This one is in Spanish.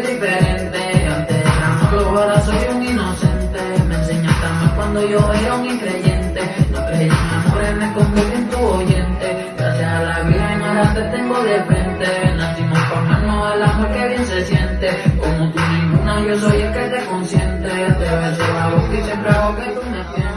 diferente. Antes era malo, ahora soy un inocente. Me enseñaste a amar cuando yo era un increyente. No creí en amor, me convertí en tu oyente. Gracias a la Virgen ahora te tengo de frente. Nacimos por mano al amor que bien se siente. Como tú ninguna, yo soy el que te consiente. Te beso la boca y siempre hago que tú me sientes.